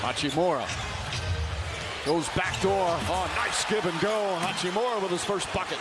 Hachimura goes back door. Oh, nice give and go. Hachimura with his first bucket.